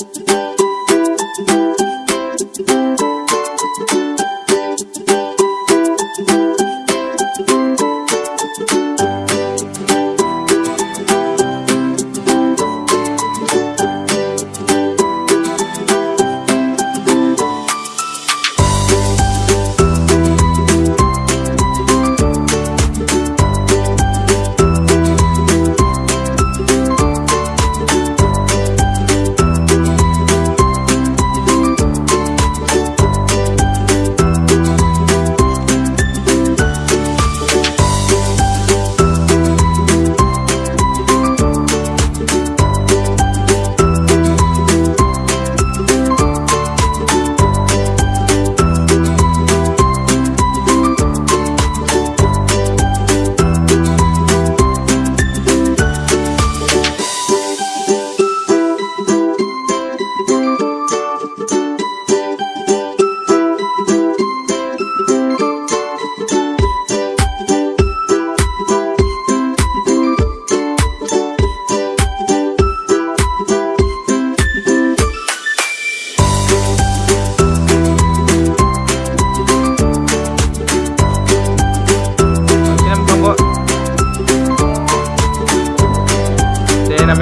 Música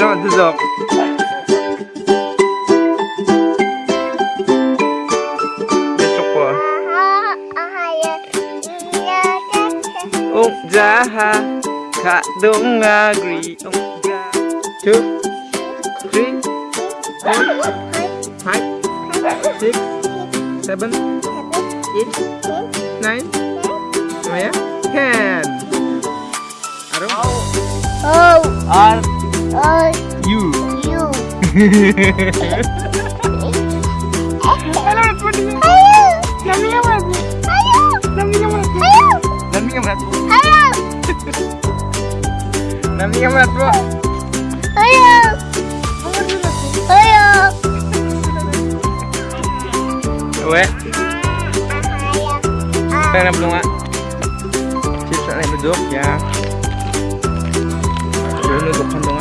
nó là dược. Ông già ha, khá đông à gri ông già two three. Four. Five. Six. Seven. Eight. Nine. Ten. Namanya berat bro. Ayo. Ayo. Weh. Pengen belum nggak? Cips duduk ya. Ayo. duduk Ayo.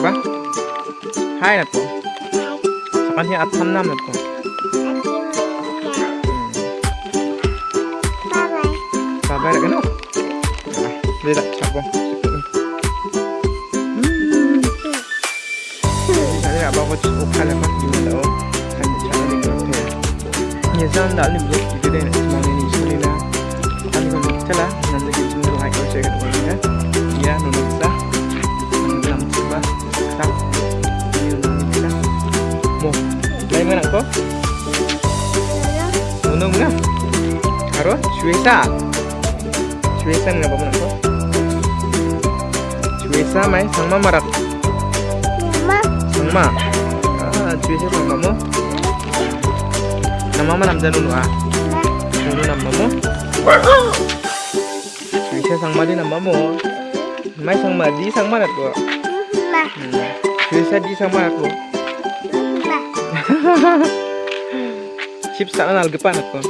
거야? 하이 날 거. 아니 아 탐남 날 거. Sabar kan? Ah, dia tak sabar. Saya nak bawa cik Oka lah Mak Jumlah tahu Hanya cara dia kata Nizam dah ni Bila kita dah nak semua ni Suri lah Kami kau nak lah Nanti kita jumpa Hai kau cakap Ya, nunuk sah Karo Shweta Shweta nga ba mana ko Shweta mai Sangma marak Sangma Ah Shweta sangma mo Nama mana namja nunu ah. Nunu nama mo Shweta sangma di nama mo Mai sangma di sangma na ko Shweta di sangma ko Chip sana nalgepan ako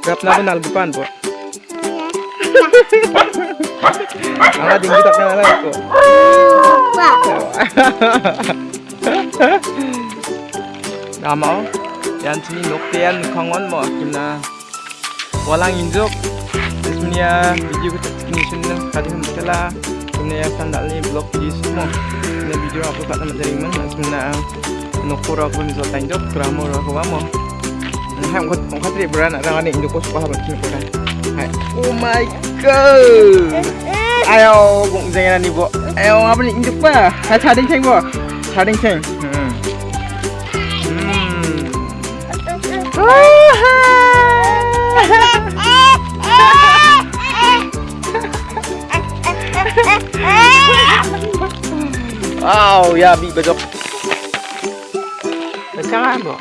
Grab na ako nalgupan po. Ang ating gitak na nalang ko. Tama o. Oh. Yan sini noktean kangon mo. Kina walang injok. Sebenarnya video kita segini sudah tadi hembuslah. Sebenarnya sandal ni blog video semua. Sebenarnya video aku tak nama jaringan. Nah, sebenarnya nukur aku misalnya injok. Keramur aku mau. Hai, kan. Hai. Oh my god. Ayo, gong jangan ni bo. Ayo, apa ni induk? Lah. Hai, cading ceng bo. Cading ceng. Hmm. Hmm. Oh, wow, ya, bi bajok. Sekarang, bo.